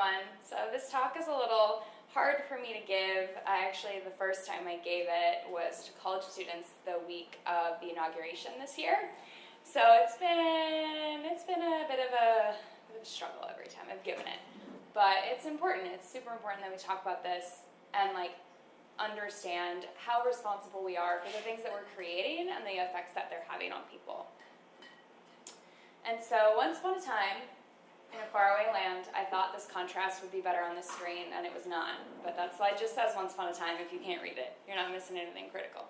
everyone. So this talk is a little hard for me to give. I actually, the first time I gave it was to college students the week of the inauguration this year. So it's been, it's been a bit of a, bit of a struggle every time I've given it. But it's important, it's super important that we talk about this and like understand how responsible we are for the things that we're creating and the effects that they're having on people. And so once upon a time, in a faraway land, I thought this contrast would be better on the screen, and it was not. But that slide just says once upon a time if you can't read it. You're not missing anything critical.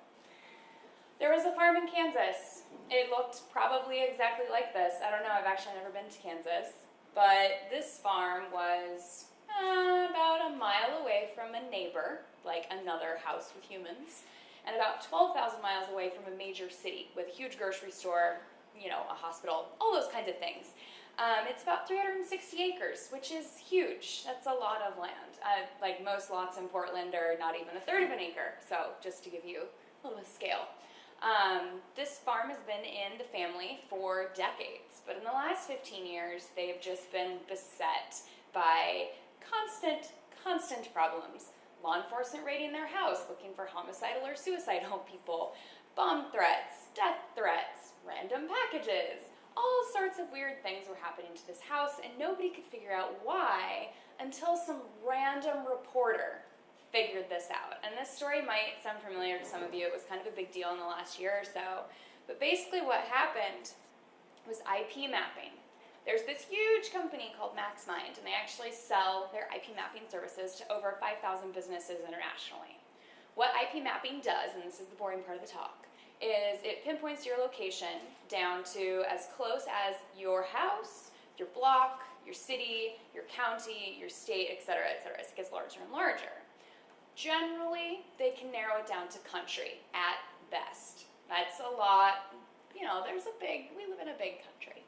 There was a farm in Kansas. It looked probably exactly like this. I don't know, I've actually never been to Kansas. But this farm was uh, about a mile away from a neighbor, like another house with humans, and about 12,000 miles away from a major city with a huge grocery store, you know, a hospital, all those kinds of things. Um, it's about 360 acres, which is huge. That's a lot of land. Uh, like most lots in Portland are not even a third of an acre, so just to give you a little scale. Um, this farm has been in the family for decades, but in the last 15 years, they've just been beset by constant, constant problems. Law enforcement raiding their house, looking for homicidal or suicidal people, bomb threats, death threats, random packages, all sorts of weird things were happening to this house, and nobody could figure out why until some random reporter figured this out. And this story might sound familiar to some of you. It was kind of a big deal in the last year or so. But basically, what happened was IP mapping. There's this huge company called MaxMind, and they actually sell their IP mapping services to over 5,000 businesses internationally. What IP mapping does, and this is the boring part of the talk, is it pinpoints your location down to as close as your house, your block, your city, your county, your state, etc., etc. As it gets larger and larger. Generally, they can narrow it down to country at best. That's a lot, you know, there's a big, we live in a big country.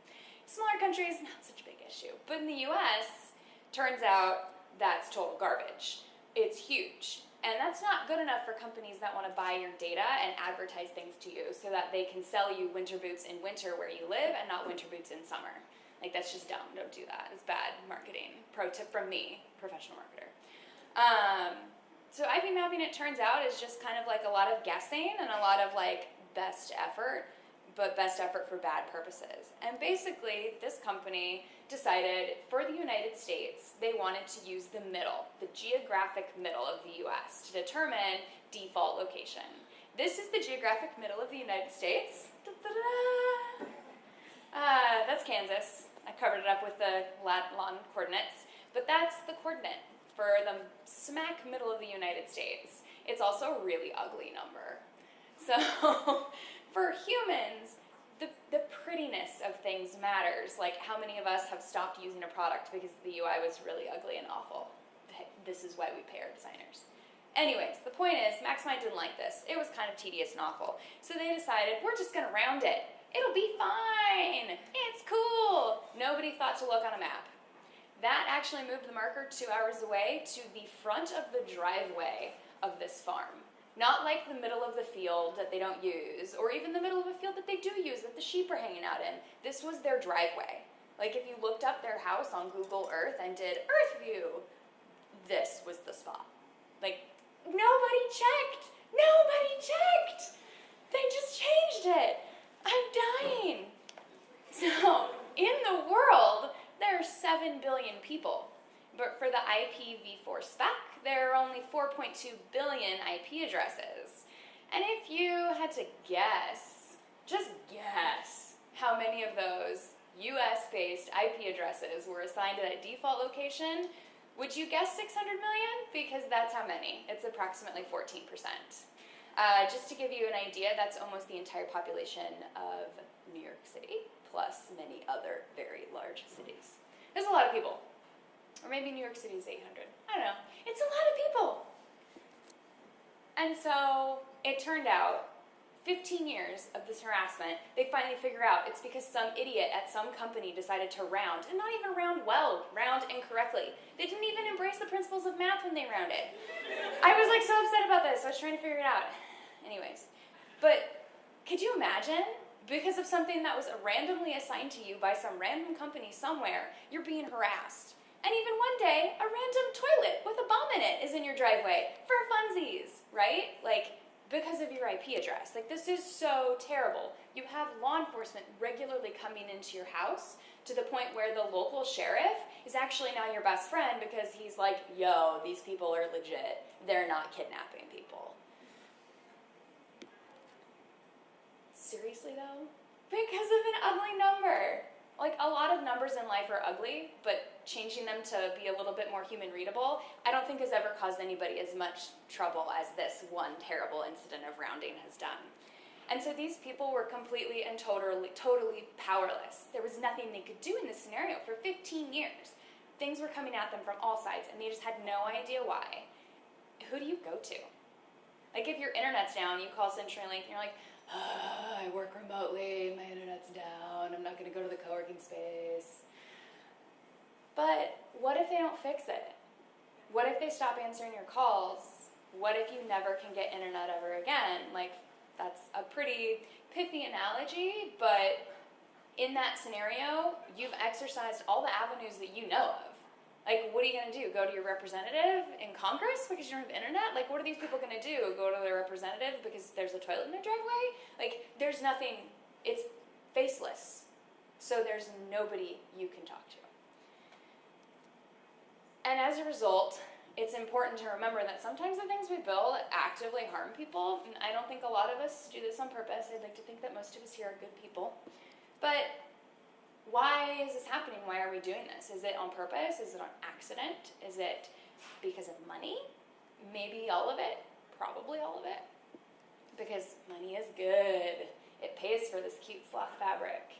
Smaller countries, not such a big issue. But in the US, turns out that's total garbage. It's huge. And that's not good enough for companies that want to buy your data and advertise things to you so that they can sell you winter boots in winter where you live and not winter boots in summer. Like, that's just dumb. Don't do that. It's bad marketing. Pro tip from me, professional marketer. Um, so IP mapping, it turns out, is just kind of like a lot of guessing and a lot of like best effort but best effort for bad purposes. And basically, this company decided for the United States, they wanted to use the middle, the geographic middle of the US to determine default location. This is the geographic middle of the United States. Da -da -da. Uh, that's Kansas. I covered it up with the lat long coordinates, but that's the coordinate for the smack middle of the United States. It's also a really ugly number. So for humans, the, the prettiness of things matters. Like how many of us have stopped using a product because the UI was really ugly and awful. This is why we pay our designers. Anyways, the point is, MaxMind didn't like this. It was kind of tedious and awful. So they decided, we're just gonna round it. It'll be fine. It's cool. Nobody thought to look on a map. That actually moved the marker two hours away to the front of the driveway of this farm. Not like the middle of the field that they don't use, or even the middle of a field that they do use that the sheep are hanging out in. This was their driveway. Like if you looked up their house on Google Earth and did Earth View, this was the spot. Like, nobody checked! Nobody checked! They just changed it! I'm dying! So, in the world, there are 7 billion people. But for the IPv4 spec, there are only 4.2 billion IP addresses. And if you had to guess, just guess, how many of those US-based IP addresses were assigned to that default location, would you guess 600 million? Because that's how many. It's approximately 14%. Uh, just to give you an idea, that's almost the entire population of New York City, plus many other very large cities. There's a lot of people. Or maybe New York City is 800. I don't know. It's a lot of people. And so it turned out 15 years of this harassment, they finally figure out it's because some idiot at some company decided to round, and not even round well, round incorrectly. They didn't even embrace the principles of math when they rounded. I was like so upset about this. I was trying to figure it out. Anyways, but could you imagine? Because of something that was randomly assigned to you by some random company somewhere, you're being harassed And even one day, a random toilet with a bomb in it is in your driveway for funsies, right? Like, because of your IP address. Like, this is so terrible. You have law enforcement regularly coming into your house to the point where the local sheriff is actually now your best friend because he's like, yo, these people are legit. They're not kidnapping people. Seriously, though? Because of an ugly number like a lot of numbers in life are ugly, but changing them to be a little bit more human readable, I don't think has ever caused anybody as much trouble as this one terrible incident of rounding has done. And so these people were completely and totally, totally powerless. There was nothing they could do in this scenario for 15 years. Things were coming at them from all sides, and they just had no idea why. Who do you go to? Like if your internet's down, you call CenturyLink and you're like, I work remotely, my internet's down, I'm not going to go to the co working space. But what if they don't fix it? What if they stop answering your calls? What if you never can get internet ever again? Like, that's a pretty pithy analogy, but in that scenario, you've exercised all the avenues that you know of. Like, what are you going to do? Go to your representative in Congress because you don't have internet? Like, what are these people going to do? Go to their representative because there's a toilet in their driveway? Like, there's nothing, it's faceless. So there's nobody you can talk to. And as a result, it's important to remember that sometimes the things we build actively harm people. And I don't think a lot of us do this on purpose. I'd like to think that most of us here are good people. But why is this happening? Why are we doing this? Is it on purpose? Is it on accident? Is it because of money? Maybe all of it. Probably all of it. Because money is good. It pays for this cute sloth fabric.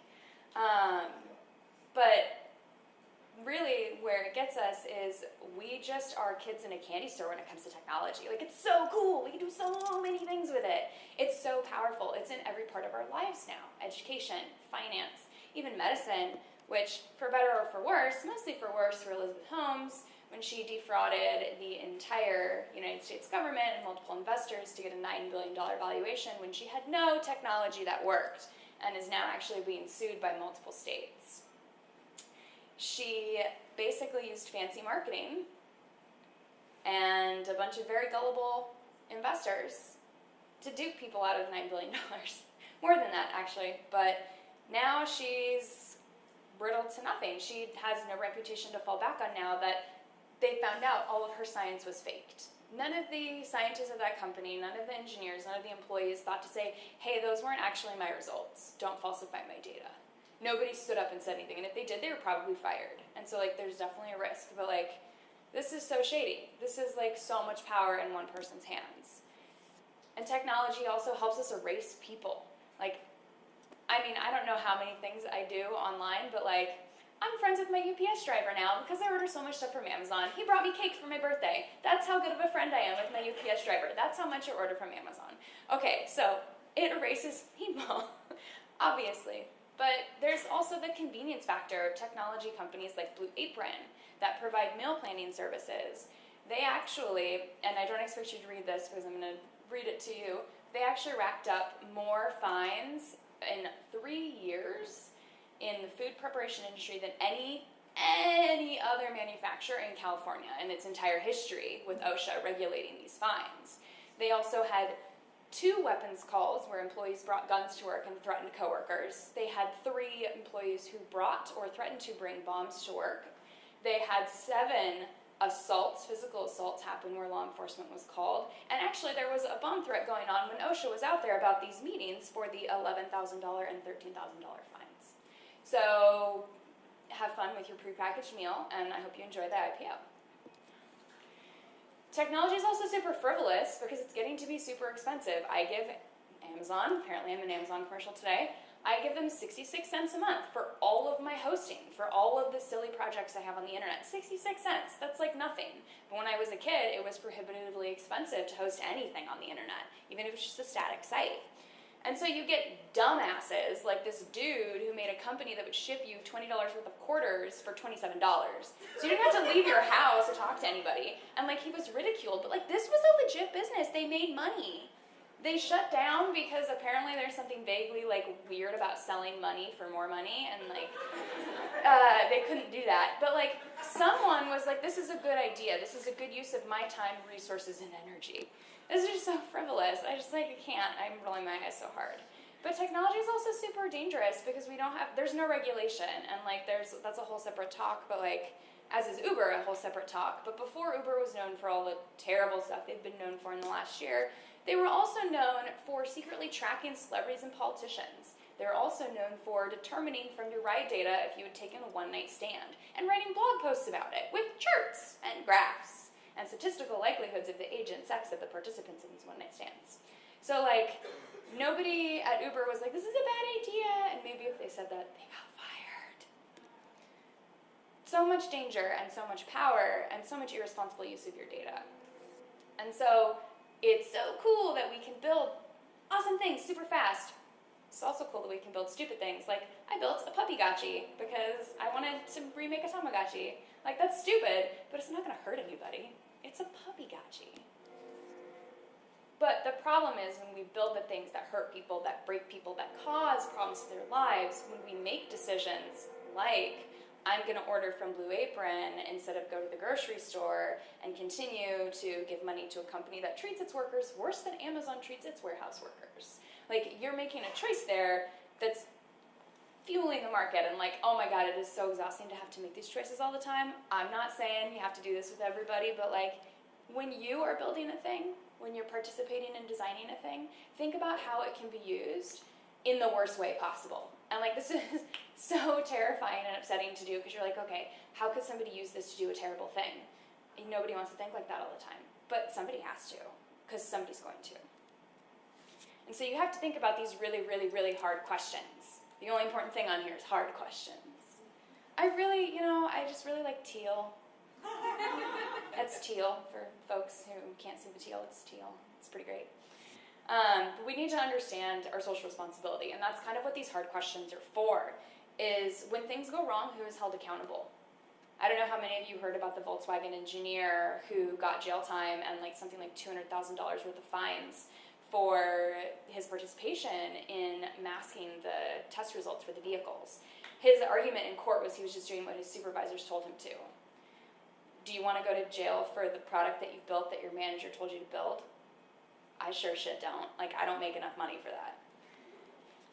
Um, but really, where it gets us is we just are kids in a candy store when it comes to technology. Like, it's so cool. We can do so many things with it. It's so powerful. It's in every part of our lives now education, finance, even medicine, which, for better or for worse, mostly for worse for Elizabeth Holmes, when she defrauded the entire United States government and multiple investors to get a $9 billion valuation when she had no technology that worked and is now actually being sued by multiple states. She basically used fancy marketing and a bunch of very gullible investors to dupe people out of $9 billion. More than that, actually, but now she's brittled to nothing. She has no reputation to fall back on now that they found out all of her science was faked. None of the scientists of that company, none of the engineers, none of the employees thought to say, hey, those weren't actually my results. Don't falsify my data. Nobody stood up and said anything. And if they did, they were probably fired. And so, like, there's definitely a risk. But, like, this is so shady. This is, like, so much power in one person's hands. And technology also helps us erase people. Like, I mean, I don't know how many things I do online, but like, I'm friends with my UPS driver now because I order so much stuff from Amazon. He brought me cake for my birthday. That's how good of a friend I am with my UPS driver. That's how much I order from Amazon. Okay, so it erases people, obviously. But there's also the convenience factor of technology companies like Blue Apron that provide meal planning services. They actually, and I don't expect you to read this because I'm going to read it to you, they actually racked up more fines in three years in the food preparation industry than any any other manufacturer in California in its entire history with OSHA regulating these fines. They also had two weapons calls where employees brought guns to work and threatened coworkers. They had three employees who brought or threatened to bring bombs to work. They had seven assaults, physical assaults happened where law enforcement was called. And actually, there was a bomb threat going on when OSHA was out there about these meetings for the $11,000 and $13,000 fines. So have fun with your prepackaged meal, and I hope you enjoy the IPO. Technology is also super frivolous because it's getting to be super expensive. I give Amazon, apparently I'm an Amazon commercial today, I give them 66 cents a month for all of my hosting, for all of the silly projects I have on the internet. 66 cents, that's like nothing. But when I was a kid, it was prohibitively expensive to host anything on the internet, even if it's just a static site. And so you get dumbasses like this dude who made a company that would ship you $20 worth of quarters for $27. So you didn't have to leave your house to talk to anybody. And like he was ridiculed, but like this was a legit business. They made money. They shut down because apparently there's something vaguely like weird about selling money for more money and like uh, they couldn't do that. But like someone was like this is a good idea. This is a good use of my time resources and energy. This is just so frivolous. I just like i can't. I'm rolling my eyes so hard. But technology is also super dangerous because we don't have there's no regulation and like there's that's a whole separate talk but like as is Uber, a whole separate talk. But before Uber was known for all the terrible stuff they've been known for in the last year, they were also known for secretly tracking celebrities and politicians. They're also known for determining from your ride data if you had taken a one night stand and writing blog posts about it with charts and graphs and statistical likelihoods of the age and sex of the participants in these one night stands. So, like, nobody at Uber was like, this is a bad idea, and maybe if they said that, they got fired. So much danger and so much power and so much irresponsible use of your data. And so, it's so cool that we can build awesome things super fast. It's also cool that we can build stupid things. Like, I built a puppy gachi because I wanted to remake a Tamagotchi. Like, that's stupid, but it's not going to hurt anybody. It's a puppy gachi. But the problem is when we build the things that hurt people, that break people, that cause problems to their lives, when we make decisions like I'm going to order from Blue Apron instead of go to the grocery store and continue to give money to a company that treats its workers worse than Amazon treats its warehouse workers. Like, you're making a choice there that's fueling the market and like, oh my god, it is so exhausting to have to make these choices all the time. I'm not saying you have to do this with everybody, but like, when you are building a thing, when you're participating in designing a thing, think about how it can be used in the worst way possible. And like this is so terrifying and upsetting to do because you're like, okay, how could somebody use this to do a terrible thing? And nobody wants to think like that all the time, but somebody has to because somebody's going to. And so you have to think about these really, really, really hard questions. The only important thing on here is hard questions. I really, you know, I just really like teal. That's teal for folks who can't see the teal. It's teal. It's pretty great. Um, but we need to understand our social responsibility, and that's kind of what these hard questions are for. Is when things go wrong, who is held accountable? I don't know how many of you heard about the Volkswagen engineer who got jail time and like something like two hundred thousand dollars worth of fines for his participation in masking the test results for the vehicles. His argument in court was he was just doing what his supervisors told him to. Do you want to go to jail for the product that you built that your manager told you to build? I sure shit don't. Like, I don't make enough money for that.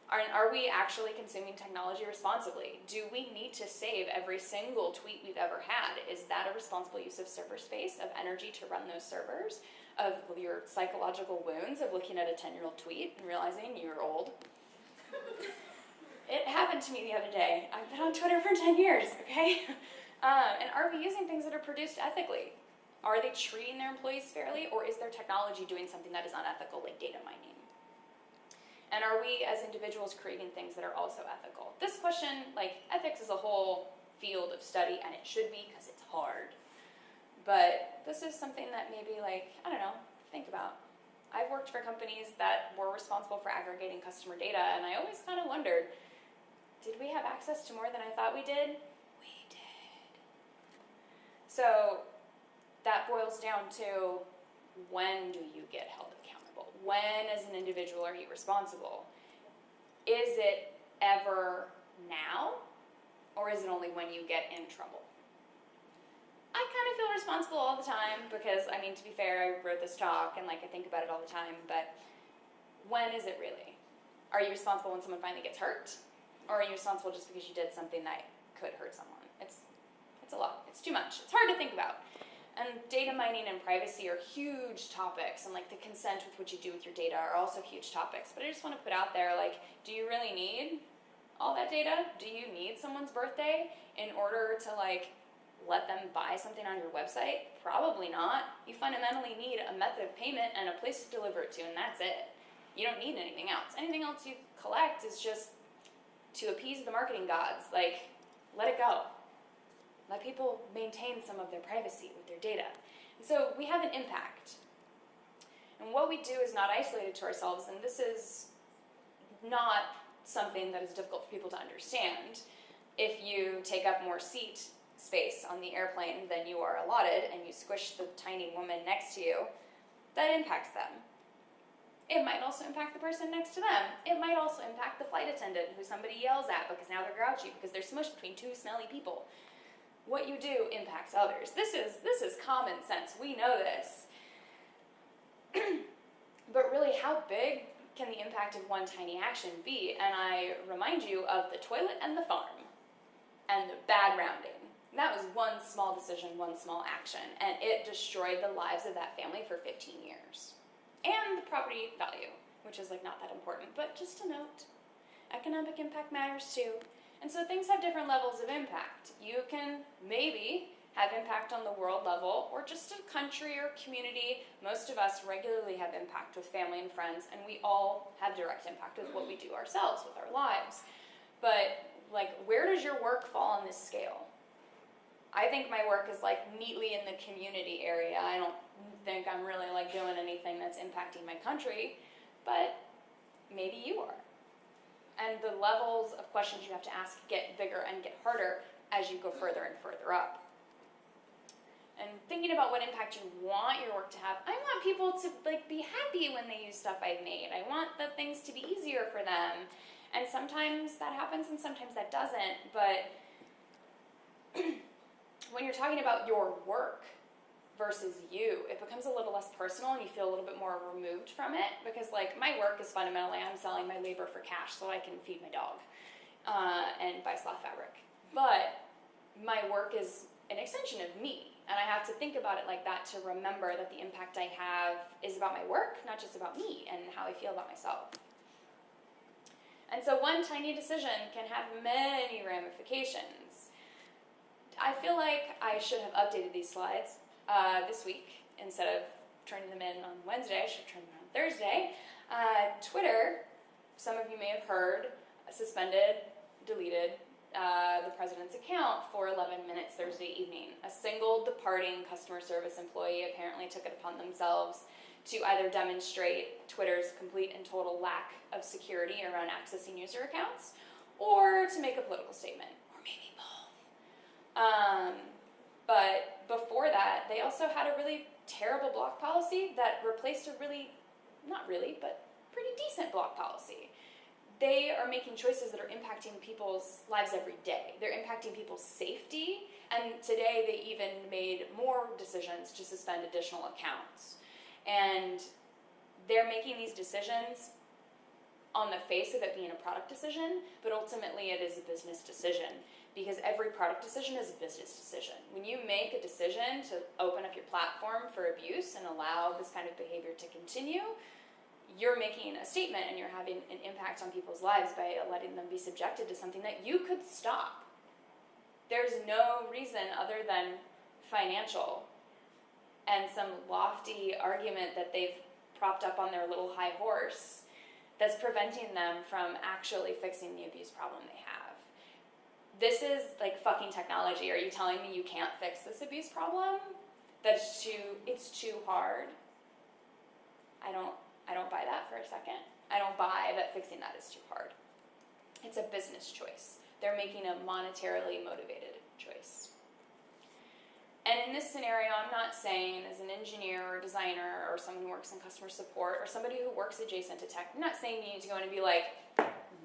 Are, are we actually consuming technology responsibly? Do we need to save every single tweet we've ever had? Is that a responsible use of server space, of energy to run those servers, of your psychological wounds of looking at a 10 year old tweet and realizing you're old? it happened to me the other day. I've been on Twitter for 10 years, okay? Um, and are we using things that are produced ethically? Are they treating their employees fairly, or is their technology doing something that is unethical, like data mining? And are we as individuals creating things that are also ethical? This question, like ethics is a whole field of study, and it should be because it's hard. But this is something that maybe, like, I don't know, think about. I've worked for companies that were responsible for aggregating customer data, and I always kind of wondered did we have access to more than I thought we did? We did. So that boils down to when do you get held accountable? When, as an individual, are you responsible? Is it ever now, or is it only when you get in trouble? I kind of feel responsible all the time because, I mean, to be fair, I wrote this talk and like I think about it all the time, but when is it really? Are you responsible when someone finally gets hurt? Or are you responsible just because you did something that could hurt someone? It's, it's a lot. It's too much. It's hard to think about. And data mining and privacy are huge topics, and like the consent with what you do with your data are also huge topics. But I just want to put out there like, do you really need all that data? Do you need someone's birthday in order to like let them buy something on your website? Probably not. You fundamentally need a method of payment and a place to deliver it to, and that's it. You don't need anything else. Anything else you collect is just to appease the marketing gods. Like, let it go. Let people maintain some of their privacy with their data. And so we have an impact. And what we do is not isolated to ourselves, and this is not something that is difficult for people to understand. If you take up more seat space on the airplane than you are allotted and you squish the tiny woman next to you, that impacts them. It might also impact the person next to them. It might also impact the flight attendant who somebody yells at because now they're grouchy because they're smushed between two smelly people. What you do impacts others. This is this is common sense. We know this. but really, how big can the impact of one tiny action be? And I remind you of the toilet and the farm and the bad rounding. That was one small decision, one small action, and it destroyed the lives of that family for 15 years. And the property value, which is like not that important, but just a note. Economic impact matters too. And so things have different levels of impact. You can maybe have impact on the world level or just a country or community. Most of us regularly have impact with family and friends, and we all have direct impact with what we do ourselves with our lives. But like where does your work fall on this scale? I think my work is like neatly in the community area. I don't think I'm really like doing anything that's impacting my country, but maybe you are. And the levels of questions you have to ask get bigger and get harder as you go further and further up and thinking about what impact you want your work to have. I want people to like be happy when they use stuff I've made. I want the things to be easier for them. And sometimes that happens and sometimes that doesn't. But when you're talking about your work versus you, it becomes a little less personal and you feel a little bit more removed from it because like my work is fundamentally I'm selling my labor for cash so I can feed my dog uh, and buy sloth fabric. But my work is an extension of me and I have to think about it like that to remember that the impact I have is about my work, not just about me and how I feel about myself. And so one tiny decision can have many ramifications. I feel like I should have updated these slides uh, this week instead of turning them in on Wednesday. I should turn them on Thursday. Uh, Twitter, some of you may have heard, suspended, deleted uh, the president's account for 11 minutes Thursday evening. A single departing customer service employee apparently took it upon themselves to either demonstrate Twitter's complete and total lack of security around accessing user accounts or to make a political statement, or maybe both. Um, but before that, they also had a really terrible block policy that replaced a really, not really, but pretty decent block policy they are making choices that are impacting people's lives every day. They're impacting people's safety, and today they even made more decisions to suspend additional accounts. And they're making these decisions on the face of it being a product decision, but ultimately it is a business decision because every product decision is a business decision. When you make a decision to open up your platform for abuse and allow this kind of behavior to continue, you're making a statement and you're having an impact on people's lives by letting them be subjected to something that you could stop. There's no reason other than financial and some lofty argument that they've propped up on their little high horse that's preventing them from actually fixing the abuse problem they have. This is like fucking technology. Are you telling me you can't fix this abuse problem? That's too, it's too hard. I don't I don't buy that for a second. I don't buy that fixing that is too hard. It's a business choice. They're making a monetarily motivated choice. And in this scenario, I'm not saying as an engineer or designer or someone who works in customer support or somebody who works adjacent to tech, I'm not saying you need to go in and be like,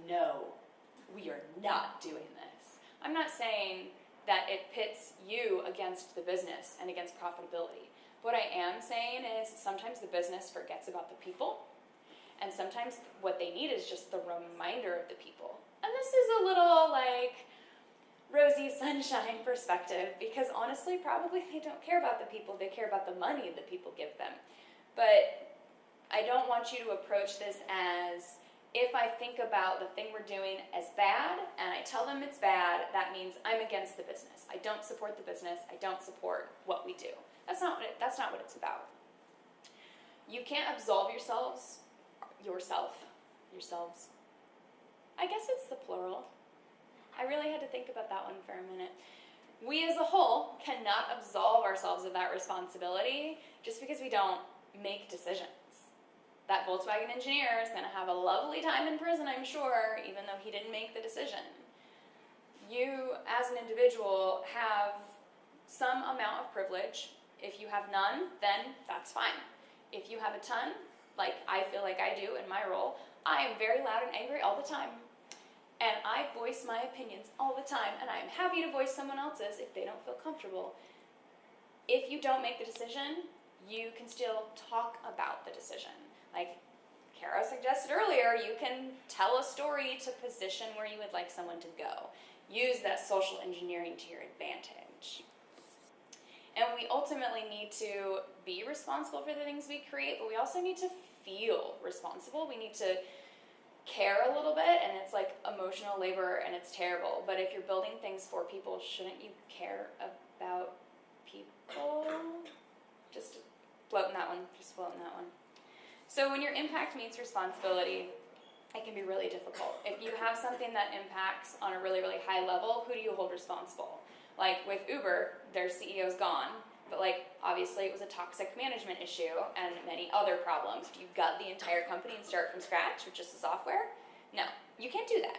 no, we are not doing this. I'm not saying that it pits you against the business and against profitability. What I am saying is sometimes the business forgets about the people, and sometimes what they need is just the reminder of the people. And this is a little like rosy sunshine perspective because honestly, probably they don't care about the people, they care about the money that people give them. But I don't want you to approach this as if I think about the thing we're doing as bad and I tell them it's bad, that means I'm against the business. I don't support the business. I don't support what we do. That's not what it, that's not what it's about. You can't absolve yourselves, yourself, yourselves. I guess it's the plural. I really had to think about that one for a minute. We as a whole cannot absolve ourselves of that responsibility just because we don't make decisions. That Volkswagen engineer is going to have a lovely time in prison, I'm sure, even though he didn't make the decision. You, as an individual, have some amount of privilege if you have none, then that's fine. If you have a ton, like I feel like I do in my role, I am very loud and angry all the time. And I voice my opinions all the time, and I am happy to voice someone else's if they don't feel comfortable. If you don't make the decision, you can still talk about the decision. Like Kara suggested earlier, you can tell a story to position where you would like someone to go. Use that social engineering to your advantage. And we ultimately need to be responsible for the things we create, but we also need to feel responsible. We need to care a little bit, and it's like emotional labor and it's terrible. But if you're building things for people, shouldn't you care about people? Just floating that one, just floating that one. So when your impact meets responsibility, it can be really difficult. If you have something that impacts on a really, really high level, who do you hold responsible? Like with Uber, their CEO's gone, but like obviously it was a toxic management issue and many other problems. Do you gut the entire company and start from scratch with just the software? No, you can't do that.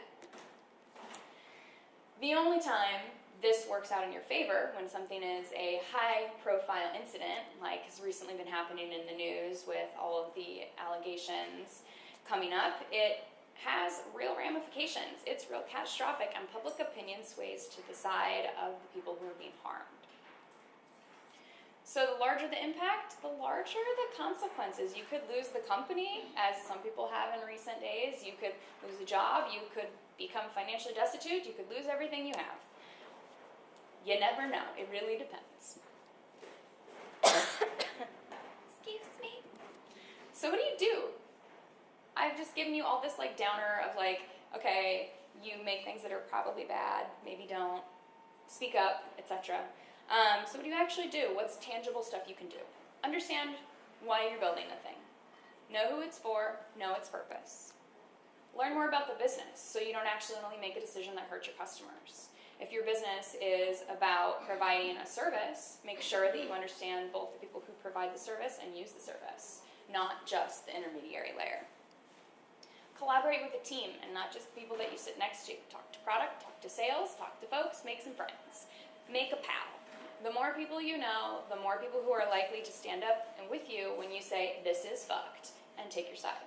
The only time this works out in your favor when something is a high profile incident, like has recently been happening in the news with all of the allegations coming up, it has real ramifications. It's real catastrophic, and public opinion sways to the side of the people who are being harmed. So the larger the impact, the larger the consequences. You could lose the company, as some people have in recent days. You could lose a job. You could become financially destitute. You could lose everything you have. You never know. It really depends. Excuse me. So what do you do? I've just given you all this like downer of like, okay, you make things that are probably bad, maybe don't, speak up, etc. Um, so what do you actually do? What's tangible stuff you can do? Understand why you're building the thing. Know who it's for, know its purpose. Learn more about the business so you don't accidentally make a decision that hurts your customers. If your business is about providing a service, make sure that you understand both the people who provide the service and use the service, not just the intermediary layer. Collaborate with a team and not just the people that you sit next to. Talk to product, talk to sales, talk to folks, make some friends. Make a pal. The more people you know, the more people who are likely to stand up and with you when you say, this is fucked, and take your side.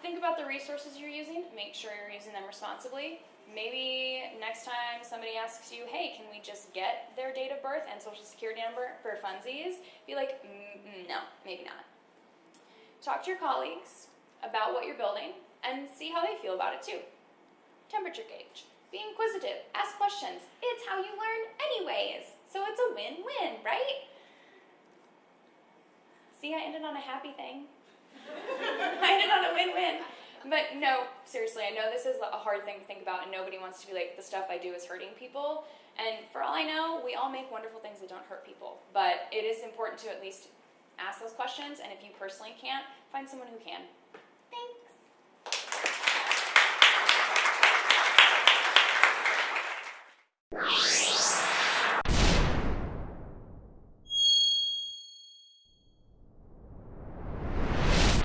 Think about the resources you're using. Make sure you're using them responsibly. Maybe next time somebody asks you, hey, can we just get their date of birth and social security number for funsies? Be like, mm, no, maybe not. Talk to your colleagues about what you're building and see how they feel about it too. Temperature gauge. Be inquisitive. Ask questions. It's how you learn anyways. So it's a win-win, right? See, I ended on a happy thing. I ended on a win-win. But no, seriously, I know this is a hard thing to think about, and nobody wants to be like, the stuff I do is hurting people. And for all I know, we all make wonderful things that don't hurt people. But it is important to at least ask those questions, and if you personally can't, find someone who can. Thanks.